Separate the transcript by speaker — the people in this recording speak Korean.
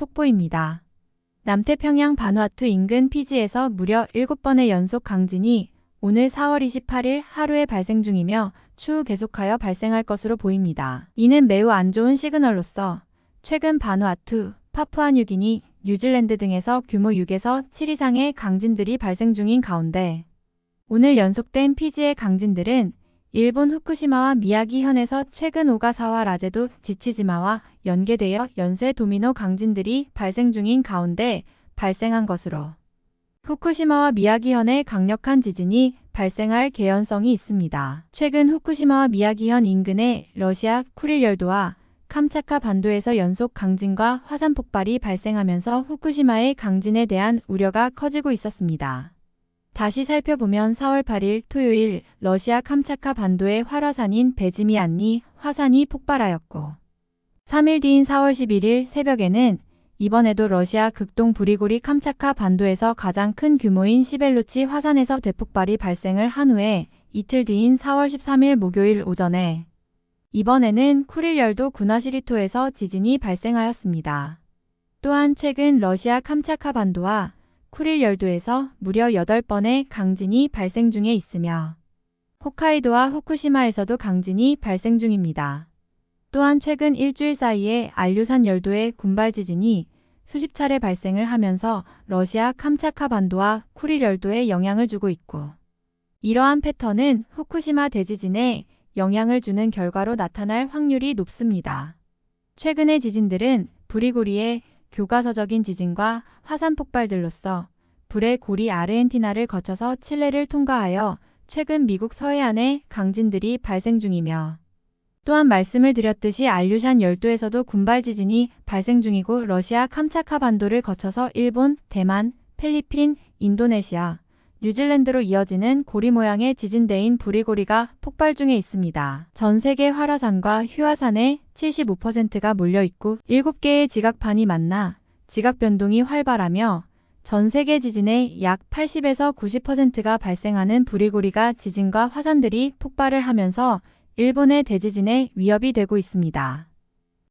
Speaker 1: 속보입니다. 남태평양 바누아투 인근 피지에서 무려 7번의 연속 강진이 오늘 4월 28일 하루에 발생 중이며 추후 계속하여 발생할 것으로 보입니다. 이는 매우 안 좋은 시그널로서 최근 바누아투, 파푸아뉴기니, 뉴질랜드 등에서 규모 6에서 7 이상의 강진들이 발생 중인 가운데 오늘 연속된 피지의 강진들은 일본 후쿠시마와 미야기현에서 최근 오가사와라 제도 치치지마와 연계되어 연쇄 도미노 강진들이 발생 중인 가운데 발생한 것으로 후쿠시마와 미야기현의 강력한 지진이 발생할 개연성이 있습니다. 최근 후쿠시마와 미야기현 인근의 러시아 쿠릴 열도와 캄차카 반도에서 연속 강진과 화산 폭발이 발생하면서 후쿠시마의 강진에 대한 우려가 커지고 있었습니다. 다시 살펴보면 4월 8일 토요일 러시아 캄차카 반도의 활화산인 베지미안니 화산이 폭발하였고 3일 뒤인 4월 11일 새벽에는 이번에도 러시아 극동 브리고리 캄차카 반도에서 가장 큰 규모인 시벨루치 화산에서 대폭발이 발생을 한 후에 이틀 뒤인 4월 13일 목요일 오전에 이번에는 쿠릴열도 구나시리토에서 지진이 발생하였습니다. 또한 최근 러시아 캄차카 반도와 쿠릴 열도에서 무려 8번의 강진이 발생 중에 있으며 홋카이도와 후쿠시마에서도 강진이 발생 중입니다. 또한 최근 일주일 사이에 알류산 열도의 군발 지진이 수십 차례 발생을 하면서 러시아 캄차카 반도와 쿠릴 열도에 영향을 주고 있고 이러한 패턴은 후쿠시마 대지진에 영향을 주는 결과로 나타날 확률이 높습니다. 최근의 지진들은 브리고리의 교과서적인 지진과 화산 폭발들로서 불의 고리 아르헨티나를 거쳐서 칠레를 통과하여 최근 미국 서해안에 강진들이 발생 중이며 또한 말씀을 드렸듯이 알류샨 열도에서도 군발 지진이 발생 중이고 러시아 캄차카 반도를 거쳐서 일본, 대만, 필리핀, 인도네시아, 뉴질랜드로 이어지는 고리 모양의 지진대인 부리고리가 폭발 중에 있습니다. 전 세계 활화산과 휴화산의 75%가 몰려있고 7개의 지각판이 만나 지각 변동이 활발하며 전 세계 지진의 약 80에서 90%가 발생하는 부리고리가 지진과 화산들이 폭발을 하면서 일본의 대지진에 위협이 되고 있습니다.